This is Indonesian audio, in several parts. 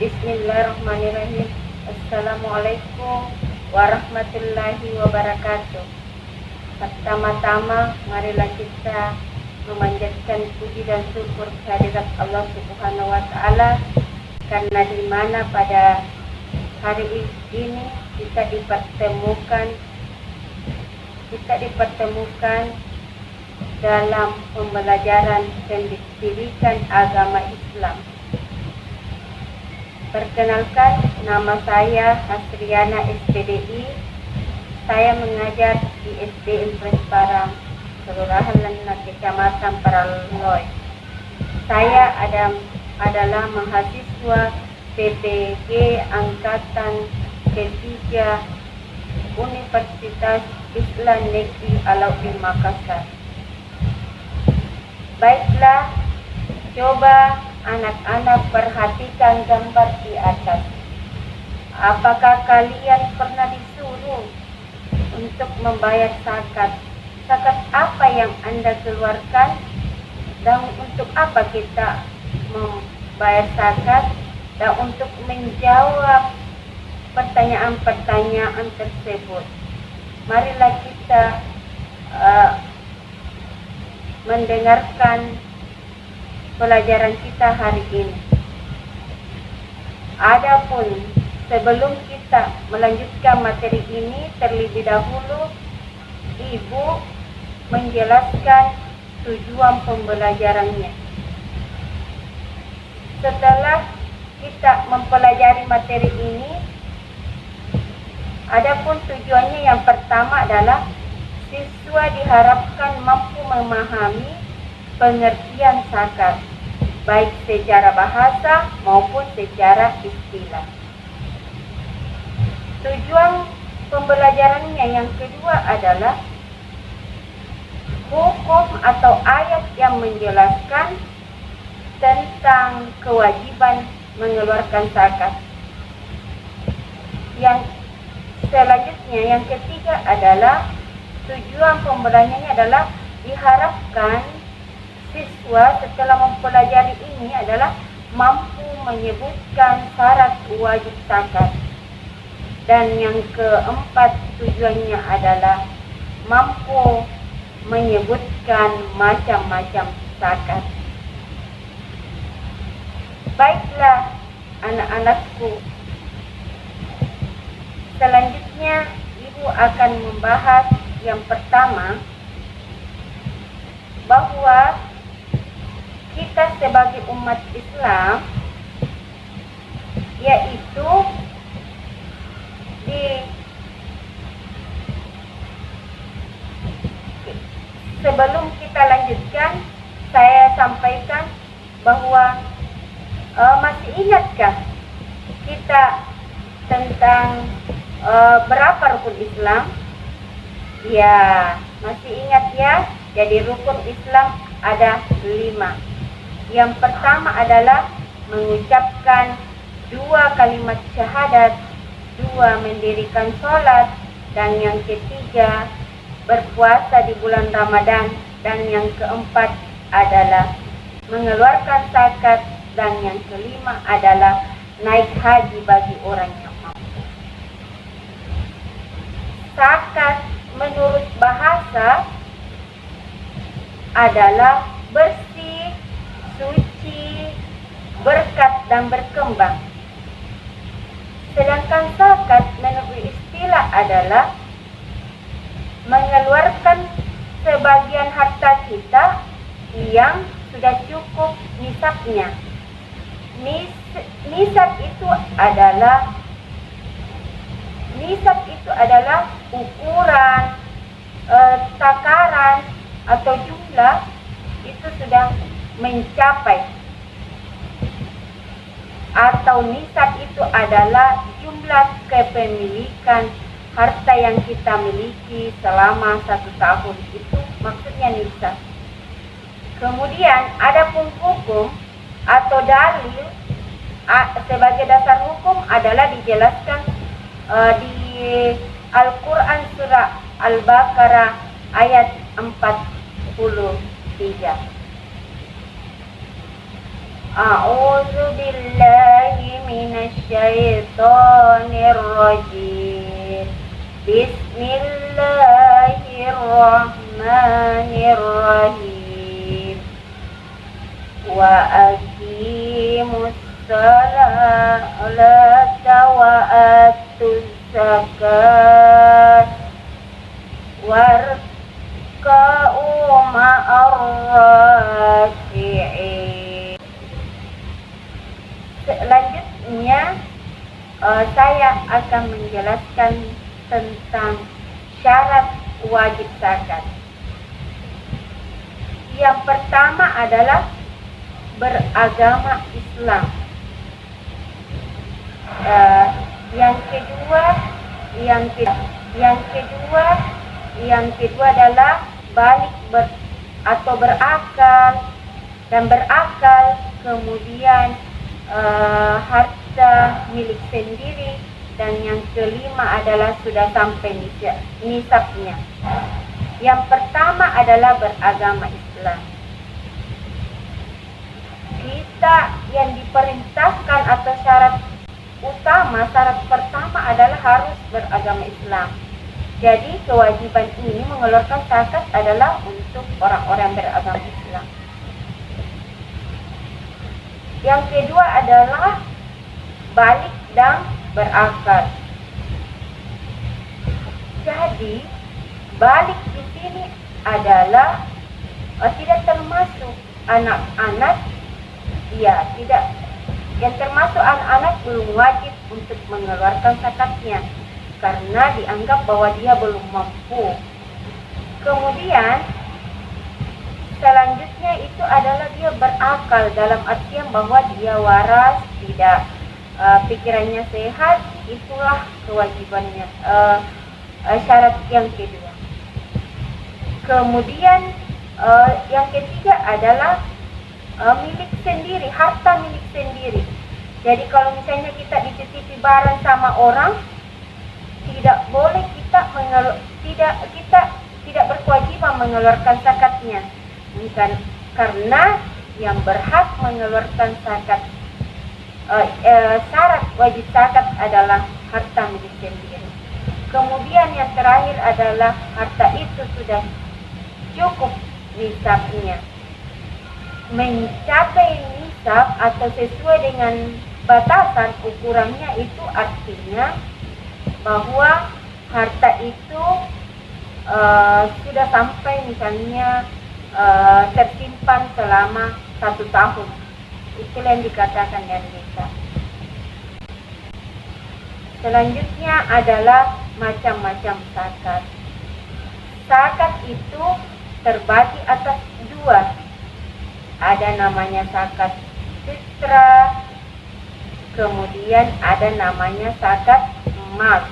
Bismillahirrahmanirrahim. Assalamualaikum warahmatullahi wabarakatuh. Pertama-tama, marilah kita memanjatkan puji dan syukur kehadirat Allah Subhanahu wa taala karena di mana pada hari ini kita dipertemukan kita dipertemukan dalam pembelajaran pendidikan agama Islam. Perkenalkan, nama saya Hasriana SPDI. Saya mengajar di SD Impres Parang, Kelurahan Lena, Kecamatan Paraloy. Saya ada, adalah mahasiswa PPG Angkatan Ketiga Universitas Islam Negeri Alauddin Makassar. Baiklah, coba anak-anak perhatikan gambar di atas. Apakah kalian pernah disuruh untuk membayar zakat? Zakat apa yang Anda keluarkan? Dan untuk apa kita membayar zakat? Dan untuk menjawab pertanyaan-pertanyaan tersebut, marilah kita uh, mendengarkan pelajaran kita hari ini. Adapun sebelum kita melanjutkan materi ini terlebih dahulu Ibu menjelaskan tujuan pembelajarannya. Setelah kita mempelajari materi ini, adapun tujuannya yang pertama adalah siswa diharapkan mampu memahami pengertian zakat baik secara bahasa maupun secara istilah. Tujuan pembelajarannya yang kedua adalah hukum atau ayat yang menjelaskan tentang kewajiban mengeluarkan zakat. Yang selanjutnya yang ketiga adalah tujuan pembelajarannya adalah diharapkan siswa setelah mempelajari ini adalah mampu menyebutkan syarat wajib zakat. Dan yang keempat tujuannya adalah mampu menyebutkan macam-macam zakat. Baiklah anak-anakku. Selanjutnya ibu akan membahas yang pertama bahwa kita sebagai umat Islam yaitu di sebelum kita lanjutkan saya sampaikan bahwa uh, masih ingatkah kita tentang uh, berapa rukun Islam? Ya, masih ingat ya? Jadi rukun Islam ada lima. Yang pertama adalah mengucapkan dua kalimat syahadat, dua mendirikan sholat, dan yang ketiga berpuasa di bulan Ramadan, dan yang keempat adalah mengeluarkan zakat, dan yang kelima adalah naik haji bagi orang yang mampu. Zakat menurut bahasa adalah bersih, suci, berkat dan berkembang. Sedangkan zakat menurut istilah adalah mengeluarkan sebagian harta kita yang sudah cukup nisabnya. Nis, nisab itu adalah nisab itu adalah ukuran, e, takaran atau jumlah itu sudah mencapai atau nisab itu adalah jumlah kepemilikan harta yang kita miliki selama satu tahun itu maksudnya nisab. Kemudian ada pun hukum atau dalil sebagai dasar hukum adalah dijelaskan uh, di Al-Quran surah Al-Baqarah ayat 43. أعوذ بالله من الشيطان الرجيم. بسم الله الرحمن الرحيم. وأقيموا الصلاة وآتوا الزكاة واركعوا مع الراكعين. Selanjutnya uh, saya akan menjelaskan tentang syarat wajib zakat. Yang pertama adalah beragama Islam. Uh, yang kedua, yang kedua, yang kedua, yang kedua adalah balik ber, atau berakal dan berakal kemudian uh, harta milik sendiri dan yang kelima adalah sudah sampai nisabnya. Yang pertama adalah beragama Islam. Kita yang diperintahkan atau syarat utama, syarat pertama adalah harus beragama Islam. Jadi kewajiban ini mengeluarkan zakat adalah untuk orang-orang beragama Islam. Yang kedua adalah balik dan berakal. Jadi balik di sini adalah uh, tidak termasuk anak-anak ya tidak yang termasuk anak-anak belum wajib untuk mengeluarkan zakatnya karena dianggap bahwa dia belum mampu. Kemudian selanjutnya itu adalah dia berakal dalam artian bahwa dia waras, tidak uh, pikirannya sehat, itulah kewajibannya. Uh, uh, syarat yang kedua. Kemudian uh, yang ketiga adalah uh, milik sendiri, harta milik sendiri. Jadi kalau misalnya kita dititipi barang sama orang, tidak boleh kita mengelu tidak kita tidak berkewajiban mengeluarkan zakatnya bukan karena yang berhak mengeluarkan zakat uh, uh, syarat wajib zakat adalah harta milik sendiri. Kemudian yang terakhir adalah harta itu sudah cukup nisabnya. Mencapai nisab atau sesuai dengan batasan ukurannya itu artinya bahwa harta itu uh, sudah sampai misalnya uh, tersimpan selama satu tahun. Itulah yang dikatakan yang bisa. Selanjutnya adalah macam-macam zakat. Zakat itu terbagi atas dua. Ada namanya zakat fitrah, kemudian ada namanya zakat emas.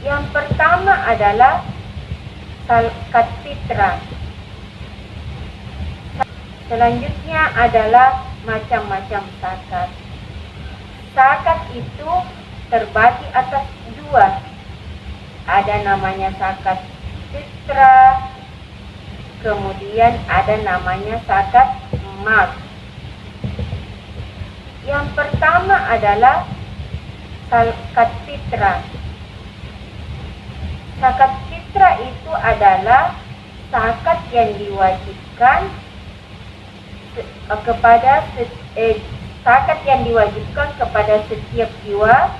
Yang pertama adalah zakat fitrah. Selanjutnya adalah macam-macam zakat. Zakat itu terbagi atas dua. Ada namanya zakat fitrah, kemudian ada namanya zakat emas. Yang pertama adalah zakat fitrah. Zakat fitrah itu adalah zakat yang diwajibkan kepada eh, yang diwajibkan kepada setiap jiwa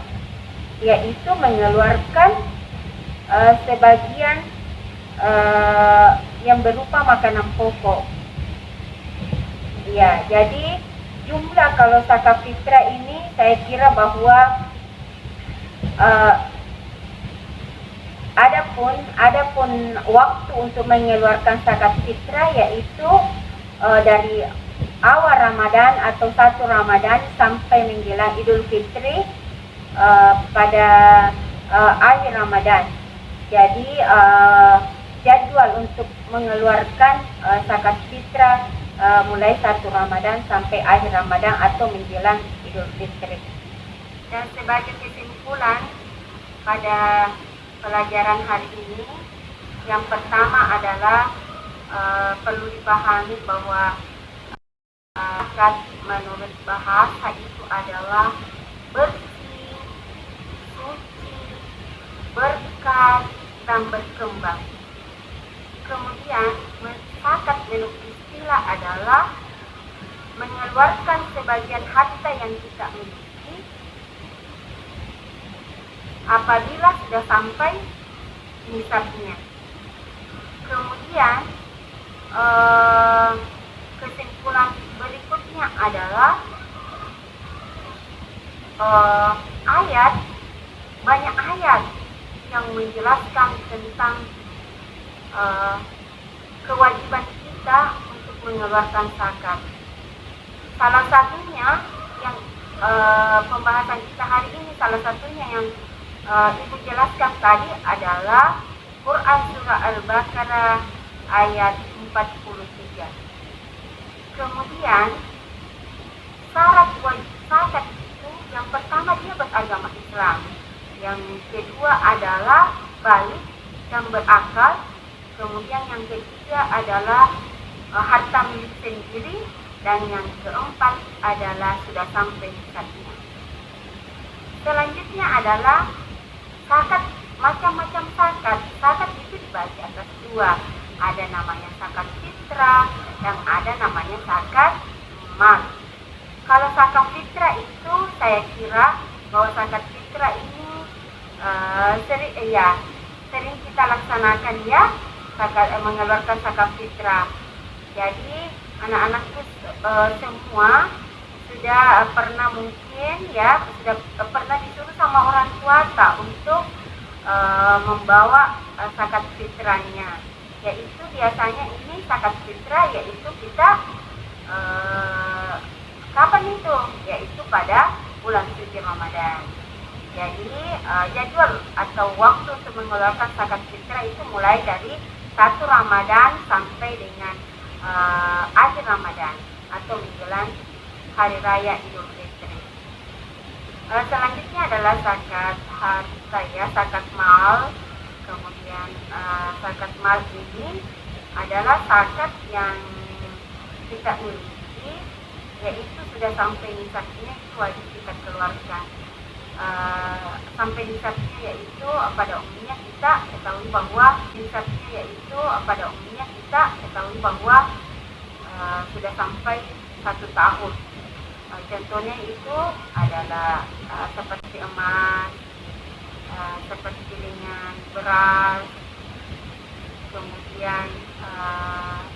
yaitu mengeluarkan uh, sebagian uh, yang berupa makanan pokok. Ya, jadi jumlah kalau zakat fitrah ini saya kira bahwa uh, Adapun adapun waktu untuk mengeluarkan zakat fitrah yaitu uh, dari awal Ramadan atau satu Ramadan sampai menjelang Idul Fitri uh, pada uh, akhir Ramadan. Jadi uh, jadwal untuk mengeluarkan uh, zakat fitrah uh, mulai satu Ramadan sampai akhir Ramadan atau menjelang Idul Fitri. Dan sebagai kesimpulan pada pelajaran hari ini yang pertama adalah uh, perlu dipahami bahwa zakat menurut bahasa itu adalah bersih, suci, berkat, dan berkembang. Kemudian, zakat menurut istilah adalah mengeluarkan sebagian harta yang kita miliki apabila sudah sampai nisabnya. Kemudian, eh, kesimpulan berikutnya adalah uh, ayat banyak ayat yang menjelaskan tentang uh, kewajiban kita untuk mengeluarkan zakat. Salah satunya yang uh, pembahasan kita hari ini salah satunya yang uh, ibu jelaskan tadi adalah Quran surah Al-Baqarah ayat 43. Kemudian syarat wajib itu yang pertama dia beragama Islam. Yang kedua adalah balik dan berakal. Kemudian yang ketiga adalah uh, harta milik sendiri dan yang keempat adalah sudah sampai zakatnya. Selanjutnya adalah zakat macam-macam zakat. Zakat itu dibagi atas dua. Ada namanya zakat fitrah, yang ada namanya zakat mal. Kalau zakat fitrah itu saya kira bahwa zakat fitrah ini uh, sering eh, ya sering kita laksanakan ya zakat eh, mengeluarkan zakat fitrah. Jadi anak-anakku uh, semua sudah pernah mungkin ya sudah pernah disuruh sama orang tua tak untuk uh, membawa uh, zakat fitrahnya yaitu biasanya ini zakat fitrah yaitu kita eh, kapan itu? Yaitu pada bulan suci Ramadan. Jadi eh, jadwal atau waktu untuk mengeluarkan zakat fitrah itu mulai dari satu Ramadan sampai dengan eh, akhir Ramadan atau menjelang hari raya Idul Fitri. Uh, selanjutnya adalah zakat harta ya, zakat mal, zakat mal ini adalah zakat yang kita miliki yaitu sudah sampai nisabnya itu wajib kita keluarkan. Uh, sampai nisabnya yaitu pada umumnya kita ketahui bahwa nisabnya yaitu pada umumnya kita ketahui bahwa uh, sudah sampai satu tahun. Uh, contohnya itu adalah uh, seperti emas uh, seperti dengan beras kemudian uh,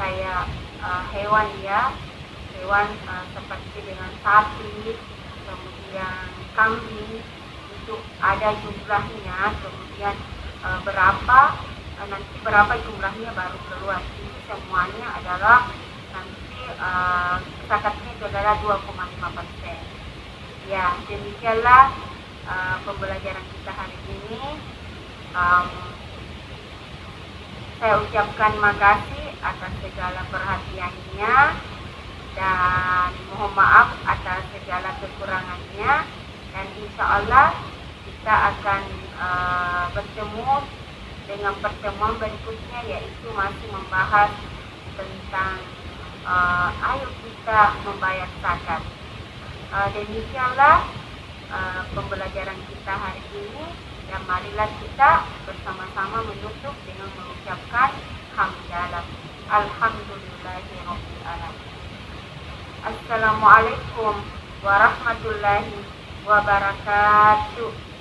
kayak uh, hewan ya. Hewan uh, seperti dengan sapi kemudian kambing itu ada jumlahnya. Kemudian uh, berapa uh, nanti berapa jumlahnya baru keluar. Ini semuanya adalah nanti uh, zakatnya itu adalah 2,5 persen. Ya demikianlah uh, pembelajaran kita hari ini. Um, saya ucapkan makasih atas segala perhatiannya dan mohon maaf atas segala kekurangannya dan insya Allah kita akan uh, bertemu dengan pertemuan berikutnya yaitu masih membahas tentang uh, ayo kita membayar zakat. Uh, demikianlah uh, pembelajaran kita hari ini dan marilah kita bersama-sama menutup dengan mengucapkan hamdalah alhamdulillahirabbil alamin. Assalamualaikum warahmatullahi wabarakatuh